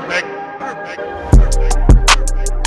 perfect, perfect, perfect. perfect.